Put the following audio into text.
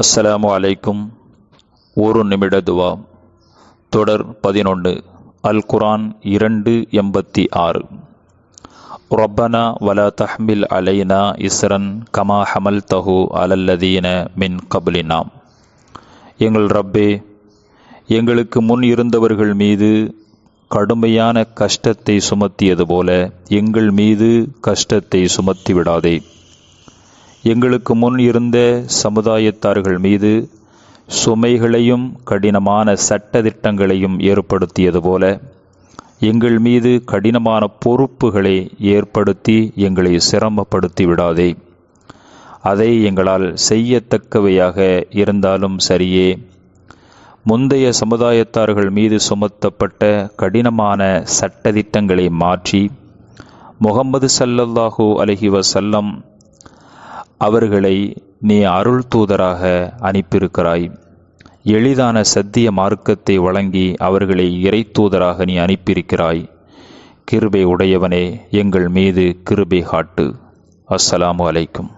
அஸ்ஸலாமு அலைக்கும். ஒரு நிமிட துவா. தொடர் பதினொன்று அல் குரான் இரண்டு எண்பத்தி ஆறு. ரப்பனா வலா தஹ்மில் அலைனா இஸ்ரன் கமா ஹமல் தஹு அலல்லதீன மின் கபுலினாம் எங்கள் ரப்பே எங்களுக்கு முன் இருந்தவர்கள் மீது கடுமையான கஷ்டத்தை சுமத்தியது போல எங்கள் மீது கஷ்டத்தை சுமத்தி விடாதே எங்களுக்கு முன் இருந்த சமுதாயத்தார்கள் மீது சுமைகளையும் கடினமான சட்டதிட்டங்களையும் ஏற்படுத்தியது போல எங்கள் மீது கடினமான பொறுப்புகளை ஏற்படுத்தி எங்களை சிரமப்படுத்தி விடாதே. அதை எங்களால் செய்யத்தக்கவையாக இருந்தாலும் சரியே. முந்தைய சமுதாயத்தார்கள் மீது சுமத்தப்பட்ட கடினமான சட்டதிட்டங்களை மாற்றி முகம்மது சல்லல்லாஹூ அலஹி வசல்லம் அவர்களை நீ அருள் தூதராக அனுப்பியிருக்கிறாய். எளிதான சத்திய மார்க்கத்தை வழங்கி அவர்களை இறை தூதராக நீ அனுப்பியிருக்கிறாய். கிருபை உடையவனே எங்கள் மீது கிருபை காட்டு. அஸ்ஸலாமு அலைக்கும்.